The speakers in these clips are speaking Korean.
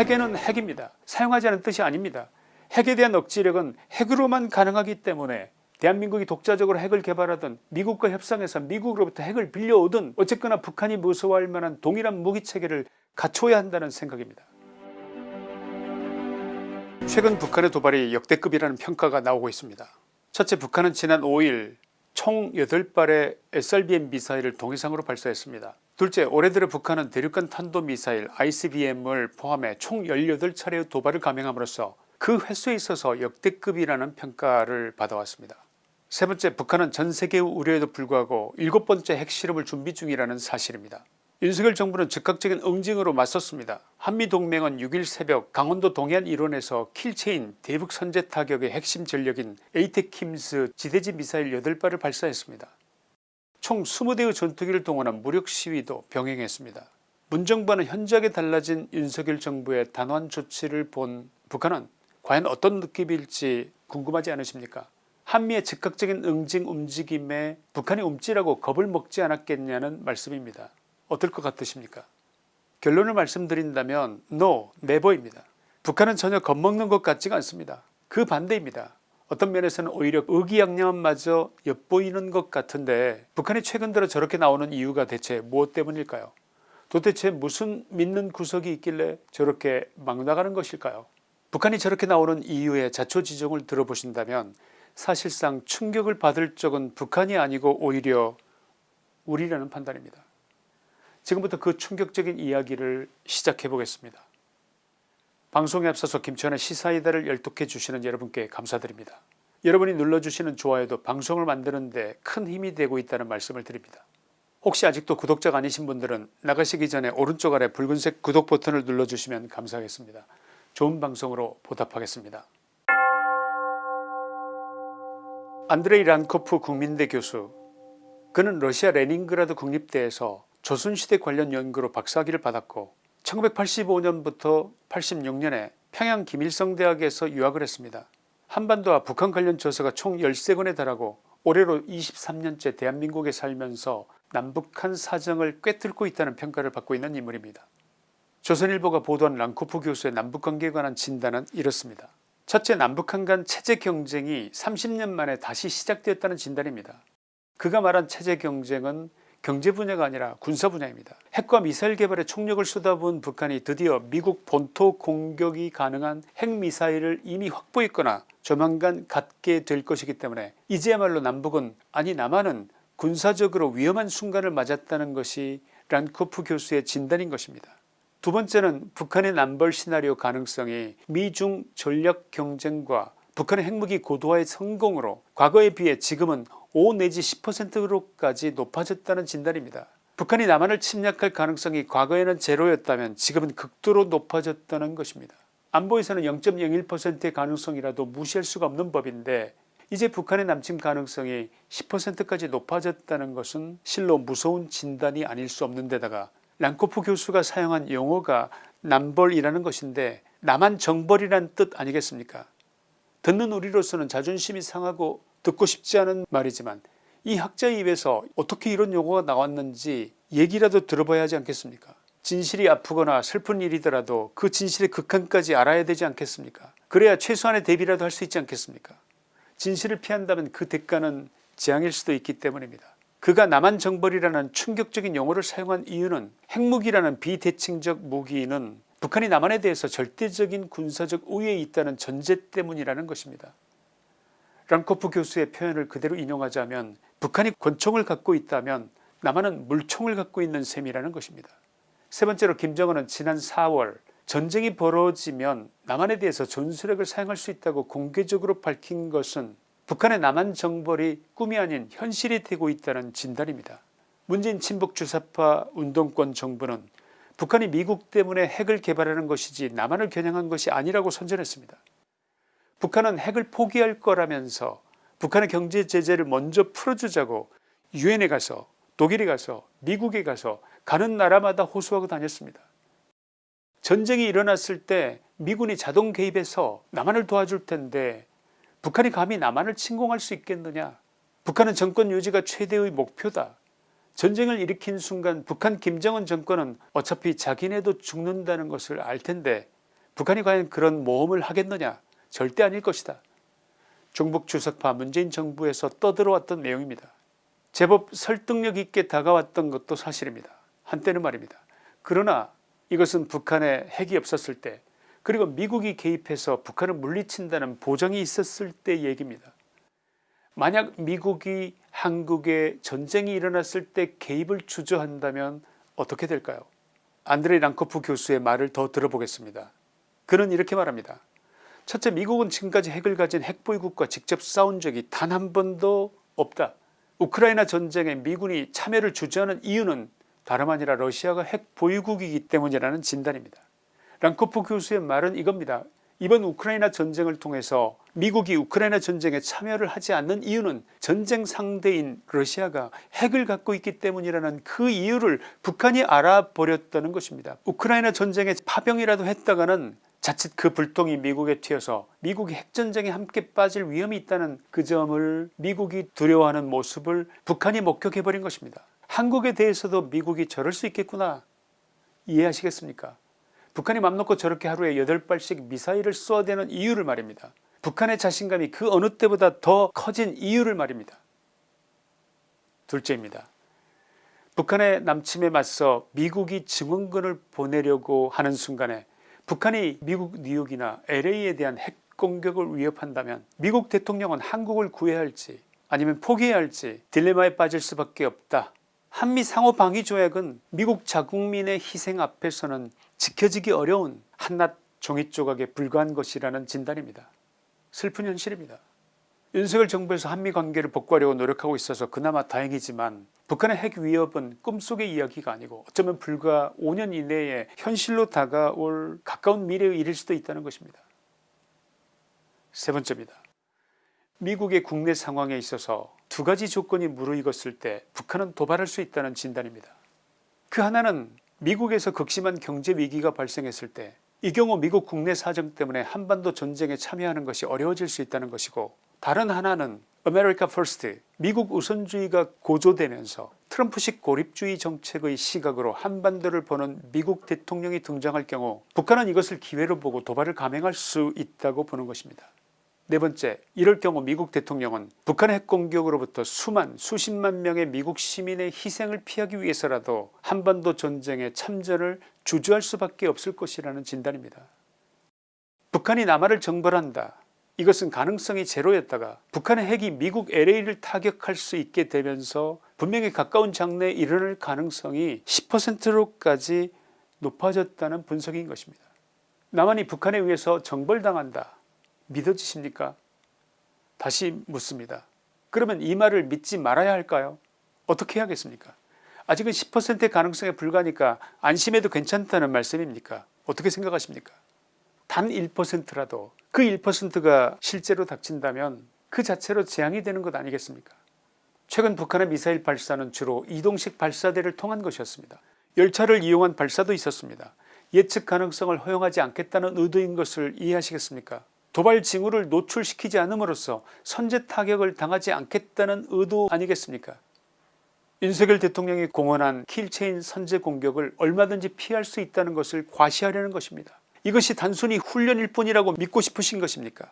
핵에는 핵입니다. 사용하지 않은 뜻이 아닙니다. 핵에 대한 억지력은 핵으로만 가능하기 때문에 대한민국이 독자적으로 핵을 개발하든 미국과 협상해서 미국으로부터 핵을 빌려오든 어쨌거나 북한이 무서워할 만한 동일한 무기체계를 갖춰야 한다는 생각입니다. 최근 북한의 도발이 역대급이라는 평가가 나오고 있습니다. 첫째 북한은 지난 5일 총 8발의 SRBM 미사일을 동해상으로 발사했습니다. 둘째 올해 들어 북한은 대륙간 탄도미사일 ICBM을 포함해 총 18차례의 도발을 감행함으로써 그 횟수에 있어서 역대급이라는 평가를 받아왔습니다. 세 번째 북한은 전 세계의 우려에도 불구하고 일곱 번째 핵실험을 준비 중이라는 사실입니다. 윤석열 정부는 즉각적인 응징으로 맞섰습니다. 한미동맹은 6일 새벽 강원도 동해안 일원에서 kill chain 대북 선제 타격의 핵심 전력인 ATACMS 지대지 미사일 8발을 발사했습니다. 총 20대의 전투기를 동원한 무력 시위도 병행했습니다. 문정부와는 현저하게 달라진 윤석열 정부의 단호한 조치를 본 북한은 과연 어떤 느낌일지 궁금하지 않으십니까 한미의 즉각적인 응징 움직임에 북한이 움찔하고 겁을 먹지 않았겠냐는 말씀입니다. 어떨 것 같으십니까 결론을 말씀드린다면 NO, NEVER입니다. 북한은 전혀 겁먹는 것 같지가 않습니다. 그 반대입니다. 어떤 면에서는 오히려 의기양양함마저 엿보이는 것 같은데 북한이 최근 들어 저렇게 나오는 이유가 대체 무엇 때문일까요 도대체 무슨 믿는 구석이 있길래 저렇게 막 나가는 것일까요 북한이 저렇게 나오는 이유의 자초지종을 들어보신다면 사실상 충격을 받을 적은 북한이 아니고 오히려 우리라는 판단입니다. 지금부터 그 충격적인 이야기를 시작해 보겠습니다. 방송에 앞서서 김치환의 시사이다를 열독해 주시는 여러분께 감사드립니다. 여러분이 눌러주시는 좋아요도 방송을 만드는 데 큰 힘이 되고 있다는 말씀을 드립니다. 혹시 아직도 구독자가 아니신 분들은 나가시기 전에 오른쪽 아래 붉은색 구독 버튼을 눌러주시면 감사하겠습니다. 좋은 방송으로 보답하겠습니다. 안드레이 란코프 국민대 교수 그는 러시아 레닌그라드 국립대에서 조선시대 관련 연구로 박사학위를 받았고 1985년부터 86년에 평양 김일성 대학에서 유학을 했습니다. 한반도와 북한 관련 저서가 총 13권에 달하고 올해로 23년째 대한민국에 살면서 남북한 사정을 꿰뚫고 있다는 평가를 받고 있는 인물입니다. 조선일보가 보도한 랑코프 교수의 남북관계에 관한 진단은 이렇습니다. 첫째 남북한 간 체제 경쟁이 30년 만에 다시 시작되었다는 진단입니다. 그가 말한 체제 경쟁은 경제 분야가 아니라 군사 분야입니다. 핵과 미사일 개발에 총력을 쏟아부은 북한이 드디어 미국 본토 공격이 가능한 핵미사일을 이미 확보했거나 조만간 갖게 될 것이기 때문에 이제야말로 남북은 아니 남한은 군사적으로 위험한 순간을 맞았다는 것이 란코프 교수의 진단인 것입니다. 두 번째는 북한의 남벌 시나리오 가능성이 미중 전략 경쟁과 북한의 핵무기 고도화의 성공으로 과거에 비해 지금은 5 내지 10%로까지 높아졌다는 진단입니다. 북한이 남한을 침략할 가능성이 과거에는 제로였다면 지금은 극도로 높아졌다는 것입니다. 안보에서는 0.01%의 가능성이라도 무시할 수가 없는 법인데 이제 북한의 남침 가능성이 10%까지 높아졌다는 것은 실로 무서운 진단이 아닐 수 없는 데다가 랑코프 교수가 사용한 용어가 남벌이라는 것인데 남한 정벌이란 뜻 아니겠습니까 듣는 우리로서는 자존심이 상하고 듣고 싶지 않은 말이지만 이 학자의 입에서 어떻게 이런 용어가 나왔는지 얘기라도 들어봐야 하지 않겠습니까? 진실이 아프거나 슬픈 일이더라도 그 진실의 극한까지 알아야 되지 않겠습니까? 그래야 최소한의 대비라도 할 수 있지 않겠습니까? 진실을 피한다면 그 대가는 재앙일 수도 있기 때문입니다. 그가 남한 정벌이라는 충격적인 용어를 사용한 이유는 핵무기라는 비대칭적 무기는 북한이 남한에 대해서 절대적인 군사적 우위에 있다는 전제 때문이라는 것입니다. 랑코프 교수의 표현을 그대로 인용하자면 북한이 권총을 갖고 있다면 남한은 물총을 갖고 있는 셈이라는 것입니다. 세 번째로 김정은은 지난 4월 전쟁이 벌어지면 남한에 대해서 전술핵을 사용할 수 있다고 공개적으로 밝힌 것은 북한의 남한 정벌이 꿈이 아닌 현실이 되고 있다는 진단입니다. 문재인 친북 주사파 운동권 정부는 북한이 미국 때문에 핵을 개발하는 것이지 남한을 겨냥한 것이 아니라고 선전했습니다. 북한은 핵을 포기할 거라면서 북한의 경제 제재를 먼저 풀어주자고 유엔에 가서 독일에 가서 미국에 가서 가는 나라마다 호소하고 다녔습니다. 전쟁이 일어났을 때 미군이 자동 개입해서 남한을 도와줄 텐데 북한이 감히 남한을 침공할 수 있겠느냐? 북한은 정권 유지가 최대의 목표다. 전쟁을 일으킨 순간 북한 김정은 정권은 어차피 자기네도 죽는다는 것을 알텐데 북한이 과연 그런 모험을 하겠느냐 절대 아닐 것이다. 중북 주석파 문재인 정부에서 떠들어왔던 내용입니다. 제법 설득력 있게 다가왔던 것도 사실입니다. 한때는 말입니다. 그러나 이것은 북한에 핵이 없었을 때 그리고 미국이 개입해서 북한을 물리친다는 보장이 있었을 때 얘기입니다. 만약 미국이 한국에 전쟁이 일어났을 때 개입을 주저한다면 어떻게 될까요 안드레이 랑코프 교수의 말을 더 들어보겠습니다. 그는 이렇게 말합니다. 첫째 미국은 지금까지 핵을 가진 핵보유국과 직접 싸운 적이 단 한 번도 없다. 우크라이나 전쟁에 미군이 참여를 주저하는 이유는 다름 아니라 러시아가 핵보유국이기 때문이라는 진단입니다. 랑코프 교수의 말은 이겁니다. 이번 우크라이나 전쟁을 통해서 미국이 우크라이나 전쟁에 참여를 하지 않는 이유는 전쟁 상대인 러시아가 핵을 갖고 있기 때문이라는 그 이유를 북한이 알아버렸다는 것입니다. 우크라이나 전쟁에 파병이라도 했다가는 자칫 그 불똥이 미국에 튀어서 미국이 핵전쟁에 함께 빠질 위험이 있다는 그 점을 미국이 두려워하는 모습을 북한이 목격해버린 것입니다. 한국에 대해서도 미국이 저럴 수 있겠구나 이해하시겠습니까 북한이 맘 놓고 저렇게 하루에 8발씩 미사일을 쏘아대는 이유를 말입니다. 북한의 자신감이 그 어느 때보다 더 커진 이유를 말입니다. 둘째입니다. 북한의 남침에 맞서 미국이 증원군을 보내려고 하는 순간에 북한이 미국 뉴욕이나 LA에 대한 핵 공격을 위협한다면 미국 대통령은 한국을 구해야 할지 아니면 포기해야 할지 딜레마에 빠질 수밖에 없다. 한미 상호방위조약은 미국 자국민의 희생 앞에서는 지켜지기 어려운 한낱 종이조각에 불과한 것이라는 진단입니다. 슬픈 현실입니다. 윤석열 정부에서 한미 관계를 복구하려고 노력하고 있어서 그나마 다행이지만 북한의 핵 위협은 꿈속의 이야기가 아니고 어쩌면 불과 5년 이내에 현실로 다가올 가까운 미래의 일일 수도 있다는 것입니다. 세 번째입니다. 미국의 국내 상황에 있어서 두 가지 조건이 무르익었을 때 북한은 도발할 수 있다는 진단입니다. 그 하나는 미국에서 극심한 경제 위기가 발생했을 때 이 경우 미국 국내 사정 때문에 한반도 전쟁에 참여하는 것이 어려워질 수 있다는 것이고 다른 하나는 America First 미국 우선주의가 고조되면서 트럼프식 고립주의 정책의 시각으로 한반도를 보는 미국 대통령이 등장할 경우 북한은 이것을 기회로 보고 도발을 감행할 수 있다고 보는 것입니다. 네 번째 이럴 경우 미국 대통령은 북한의 핵공격으로부터 수만 수십만 명의 미국 시민의 희생을 피하기 위해서라도 한반도 전쟁에 참전을 주저할 수밖에 없을 것이라는 진단입니다. 북한이 남한을 정벌한다 이것은 가능성이 제로였다가 북한의 핵이 미국 LA를 타격할 수 있게 되면서 분명히 가까운 장래에 일어날 가능성이 10%로까지 높아졌다는 분석인 것입니다. 남한이 북한에 의해서 정벌당한다. 믿어지십니까? 다시 묻습니다. 그러면 이 말을 믿지 말아야 할까요? 어떻게 해야겠습니까? 아직은 10%의 가능성에 불과하니까 안심해도 괜찮다는 말씀입니까? 어떻게 생각하십니까? 단 1%라도 그 1%가 실제로 닥친다면 그 자체로 재앙이 되는 것 아니겠습니까? 최근 북한의 미사일 발사는 주로 이동식 발사대를 통한 것이었습니다. 열차를 이용한 발사도 있었습니다. 예측 가능성을 허용하지 않겠다는 의도인 것을 이해하시겠습니까? 도발 징후를 노출시키지 않음으로써 선제 타격을 당하지 않겠다는 의도 아니겠습니까? 윤석열 대통령이 공언한 kill chain 선제 공격을 얼마든지 피할 수 있다는 것을 과시하려는 것입니다 이것이 단순히 훈련일 뿐이라고 믿고 싶으신 것입니까?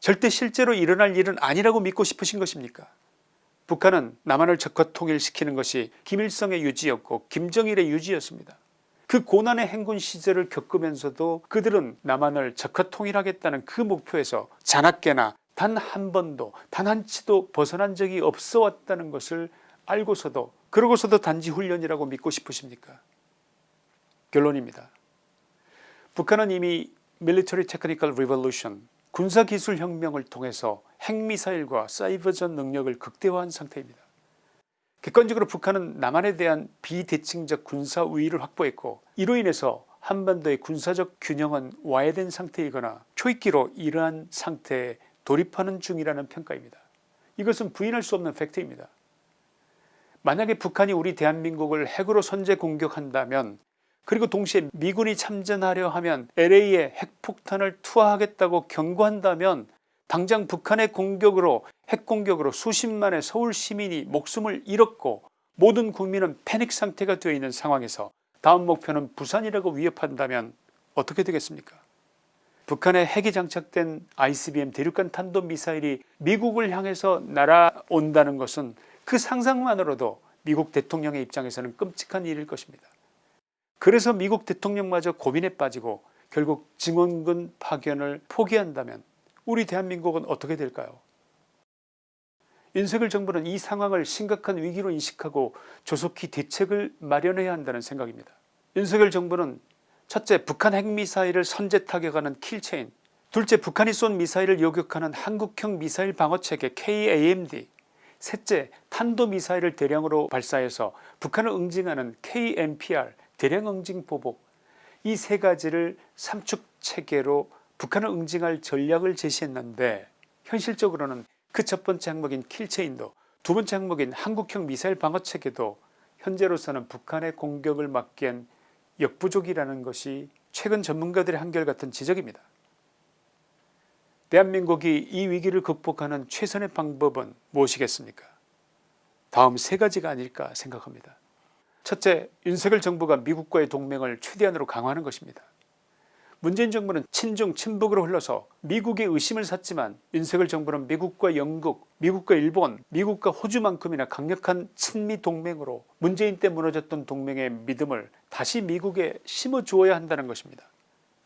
절대 실제로 일어날 일은 아니라고 믿고 싶으신 것입니까? 북한은 남한을 적화 통일시키는 것이 김일성의 유지였고 김정일의 유지였습니다. 그 고난의 행군 시절을 겪으면서도 그들은 남한을 적화 통일하겠다는 그 목표에서 자나깨나 단 한 번도 단 한 치도 벗어난 적이 없어 왔다는 것을 알고서도 그러고서도 단지 훈련이라고 믿고 싶으십니까? 결론입니다 북한은 이미 Military Technical Revolution 군사기술 혁명을 통해서 핵미사일과 사이버전 능력을 극대화한 상태입니다 객관적으로 북한은 남한에 대한 비대칭적 군사 우위를 확보했고 이로 인해서 한반도의 군사적 균형은 와해된 상태이거나 초입기로 이러한 상태에 돌입하는 중이라는 평가입니다. 이것은 부인할 수 없는 팩트입니다. 만약에 북한이 우리 대한민국을 핵으로 선제 공격한다면 그리고 동시에 미군이 참전하려 하면 LA에 핵폭탄을 투하하겠다고 경고한다면 당장 북한의 공격으로 핵공격으로 수십만의 서울 시민이 목숨을 잃었고 모든 국민은 패닉 상태가 되어 있는 상황에서 다음 목표는 부산이라고 위협한다면 어떻게 되겠습니까 북한의 핵이 장착된 ICBM 대륙간 탄도미사일이 미국을 향해서 날아온다는 것은 그 상상만으로도 미국 대통령의 입장에서는 끔찍한 일일 것입니다. 그래서 미국 대통령마저 고민에 빠지고 결국 증원군 파견을 포기한다면 우리 대한민국은 어떻게 될까요 윤석열 정부는 이 상황을 심각한 위기로 인식하고 조속히 대책을 마련해야 한다는 생각입니다. 윤석열 정부는 첫째 북한 핵미사일을 선제 타격하는 kill chain 둘째 북한이 쏜 미사일을 요격하는 한국형 미사일 방어체계 KAMD 셋째 탄도미사일을 대량으로 발사해서 북한을 응징하는 KMPR 대량 응징 보복 이 세 가지를 삼축체계로 북한을 응징할 전략을 제시했는데 현실적으로는 그 첫 번째 항목인 킬체인도 두 번째 항목인 한국형 미사일 방어체계도 현재로서는 북한의 공격을 막기엔 역부족이라는 것이 최근 전문가들의 한결같은 지적입니다. 대한민국이 이 위기를 극복하는 최선의 방법은 무엇이겠습니까 다음 세 가지가 아닐까 생각합니다. 첫째 윤석열 정부가 미국과의 동맹을 최대한으로 강화하는 것입니다. 문재인 정부는 친중 친북으로 흘러서 미국의 의심을 샀지만 윤석열 정부는 미국과 영국 미국과 일본 미국과 호주만큼이나 강력한 친미 동맹으로 문재인 때 무너졌던 동맹의 믿음을 다시 미국에 심어주어야 한다는 것입니다.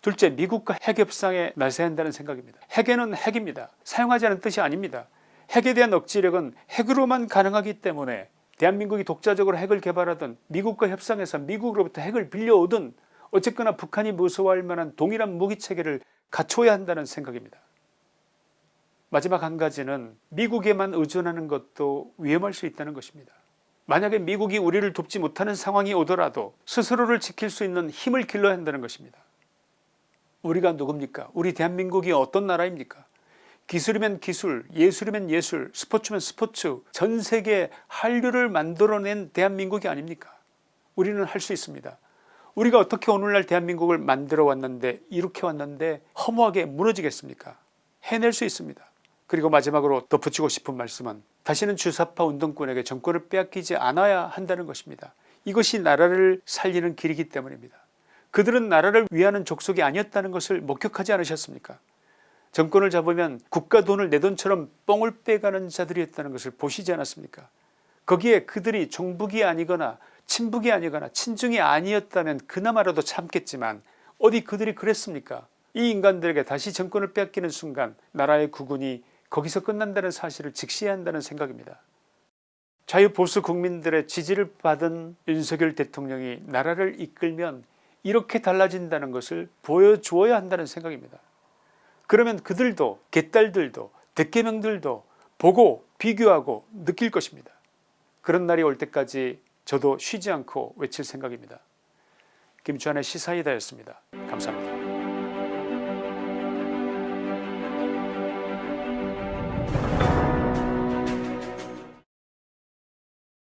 둘째 미국과 핵 협상에 나서야 한다는 생각입니다. 핵에는 핵입니다. 사용하자는 뜻이 아닙니다. 핵에 대한 억지력은 핵으로만 가능하기 때문에 대한민국이 독자적으로 핵을 개발하든 미국과 협상해서 미국으로부터 핵을 빌려오든 어쨌거나 북한이 무서워할 만한 동일한 무기체계를 갖춰야 한다는 생각입니다. 마지막 한 가지는 미국에만 의존하는 것도 위험할 수 있다는 것입니다. 만약에 미국이 우리를 돕지 못하는 상황이 오더라도 스스로를 지킬 수 있는 힘을 길러야 한다는 것입니다. 우리가 누굽니까 우리 대한민국이 어떤 나라입니까 기술이면 기술 예술이면 예술 스포츠면 스포츠 전세계 한류를 만들어낸 대한민국이 아닙니까? 우리는 할 수 있습니다. 우리가 어떻게 오늘날 대한민국을 만들어 왔는데 이렇게 왔는데 허무하게 무너지겠습니까? 해낼 수 있습니다. 그리고 마지막으로 덧붙이고 싶은 말씀은 다시는 주사파 운동권에게 정권을 빼앗기지 않아야 한다는 것입니다. 이것이 나라를 살리는 길이기 때문입니다. 그들은 나라를 위하는 족속이 아니었다는 것을 목격하지 않으셨습니까 정권을 잡으면 국가 돈을 내 돈처럼 뻥을 빼가는 자들이었다는 것을 보시지 않았습니까? 거기에 그들이 종북이 아니거나 친북이 아니거나 친중이 아니었다면 그나마라도 참겠지만 어디 그들이 그랬습니까? 이 인간들에게 다시 정권을 빼앗기는 순간 나라의 구군이 거기서 끝난다는 사실을 직시해야 한다는 생각입니다. 자유보수 국민들의 지지를 받은 윤석열 대통령이 나라를 이끌면 이렇게 달라진다는 것을 보여주어야 한다는 생각입니다. 그러면 그들도 개딸들도 대개명들도 보고 비교하고 느낄 것입니다. 그런 날이 올 때까지 저도 쉬지 않고 외칠 생각입니다. 김주환의 시사이다였습니다. 감사합니다.